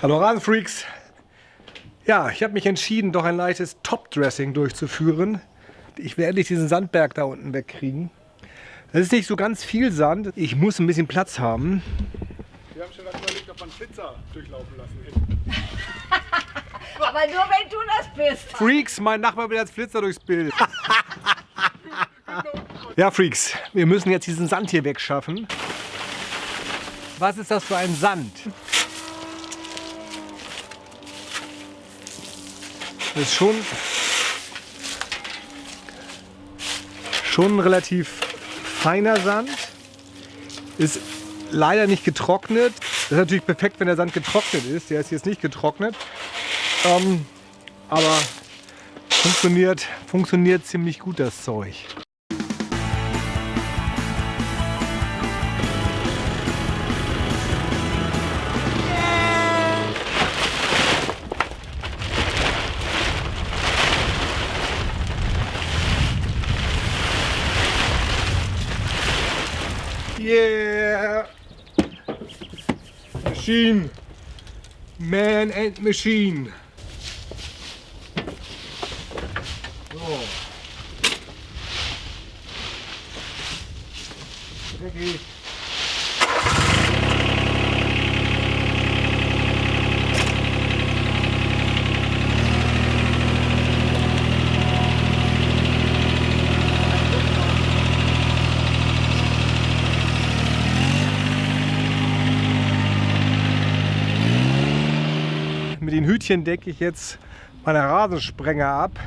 Hallo Rasenfreaks! Ja, ich habe mich entschieden, doch ein leichtes Top-Dressing durchzuführen. Ich will endlich diesen Sandberg da unten wegkriegen. Das ist nicht so ganz viel Sand. Ich muss ein bisschen Platz haben. Wir haben schon überlegt, ob man Flitzer durchlaufen lassen Aber nur wenn du das bist. Freaks, mein Nachbar will als Flitzer durchs Bild. ja, Freaks, wir müssen jetzt diesen Sand hier wegschaffen. Was ist das für ein Sand? Ist schon, schon relativ feiner Sand. Ist leider nicht getrocknet. Das ist natürlich perfekt, wenn der Sand getrocknet ist. Der ist jetzt nicht getrocknet. Ähm, aber funktioniert, funktioniert ziemlich gut das Zeug. Machine! Man and Machine! So. Dreckig. Mit Hütchen decke ich jetzt meine Rasensprenger ab,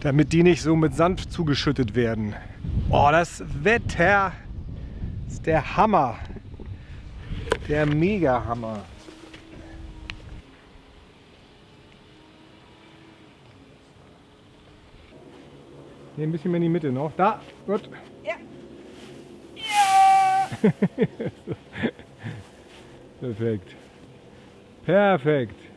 damit die nicht so mit Sand zugeschüttet werden. Oh, das Wetter ist der Hammer. Der Mega-Hammer. Hier ein bisschen mehr in die Mitte noch. Da, gut. Ja. Perfekt. Perfekt.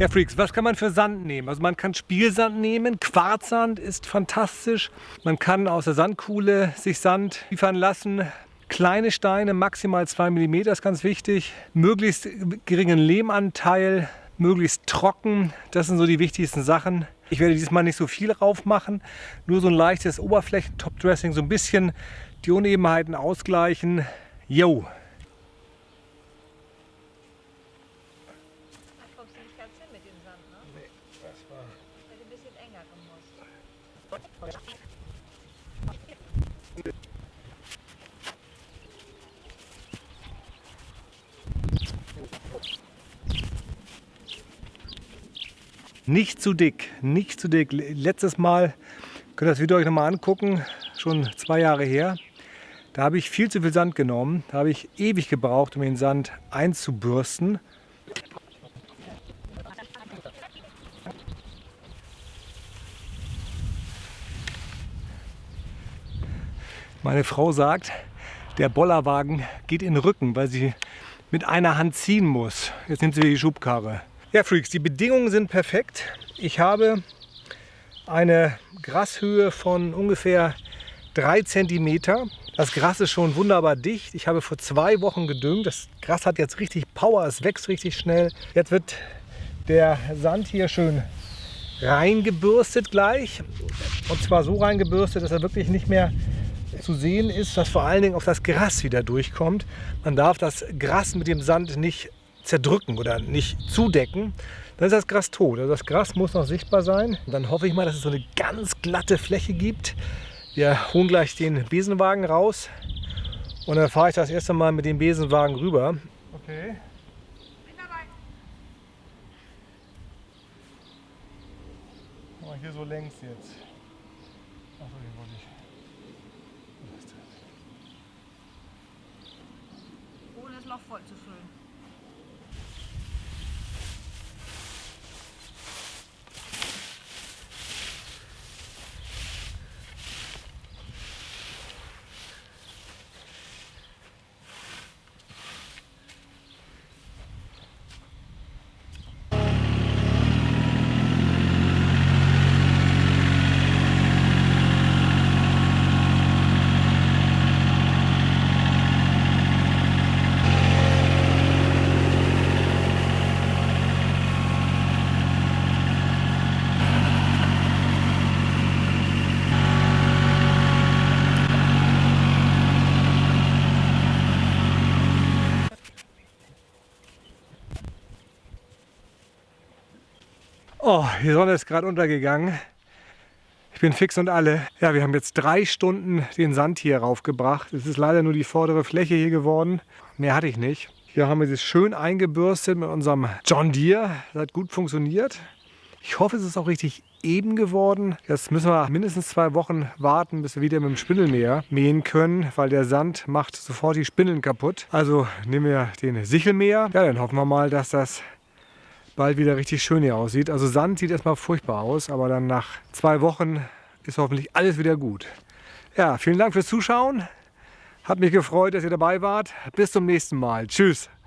Ja, Freaks, was kann man für Sand nehmen? Also man kann Spielsand nehmen, Quarzsand ist fantastisch. Man kann aus der Sandkuhle sich Sand liefern lassen. Kleine Steine, maximal 2 mm ist ganz wichtig. Möglichst geringen Lehmanteil, möglichst trocken. Das sind so die wichtigsten Sachen. Ich werde diesmal nicht so viel drauf machen, nur so ein leichtes Oberflächen-Top-Dressing, so ein bisschen die Unebenheiten ausgleichen. Yo! Da kommst du nicht ganz hin mit dem Sand, ne? Nicht zu dick, nicht zu dick. Letztes Mal, könnt ihr das Video euch nochmal angucken, schon zwei Jahre her. Da habe ich viel zu viel Sand genommen. Da habe ich ewig gebraucht, um den Sand einzubürsten. Meine Frau sagt, der Bollerwagen geht in den Rücken, weil sie mit einer Hand ziehen muss. Jetzt nimmt sie die Schubkarre. Ja, Freaks, die Bedingungen sind perfekt. Ich habe eine Grashöhe von ungefähr 3 cm. Das Gras ist schon wunderbar dicht. Ich habe vor zwei Wochen gedüngt. Das Gras hat jetzt richtig Power, es wächst richtig schnell. Jetzt wird der Sand hier schön reingebürstet gleich. Und zwar so reingebürstet, dass er wirklich nicht mehr zu sehen ist, dass vor allen Dingen auf das Gras wieder durchkommt. Man darf das Gras mit dem Sand nicht zerdrücken oder nicht zudecken. Dann ist das Gras tot. Also das Gras muss noch sichtbar sein. Und dann hoffe ich mal, dass es so eine ganz glatte Fläche gibt. Wir holen gleich den Besenwagen raus und dann fahre ich das erste Mal mit dem Besenwagen rüber. Okay. Bin dabei. Hier so längs jetzt. Voll zu füllen. Oh, die Sonne ist gerade untergegangen. Ich bin fix und alle. Ja, wir haben jetzt drei Stunden den Sand hier raufgebracht. Es ist leider nur die vordere Fläche hier geworden. Mehr hatte ich nicht. Hier haben wir es schön eingebürstet mit unserem John Deere. Das hat gut funktioniert. Ich hoffe, es ist auch richtig eben geworden. Jetzt müssen wir mindestens zwei Wochen warten, bis wir wieder mit dem Spindelmäher mähen können, weil der Sand macht sofort die Spindeln kaputt. Also nehmen wir den Sichelmäher. Ja, dann hoffen wir mal, dass das bald wieder richtig schön hier aussieht. Also Sand sieht erstmal furchtbar aus, aber dann nach zwei Wochen ist hoffentlich alles wieder gut. Ja, vielen Dank fürs Zuschauen. Hat mich gefreut, dass ihr dabei wart. Bis zum nächsten Mal. Tschüss.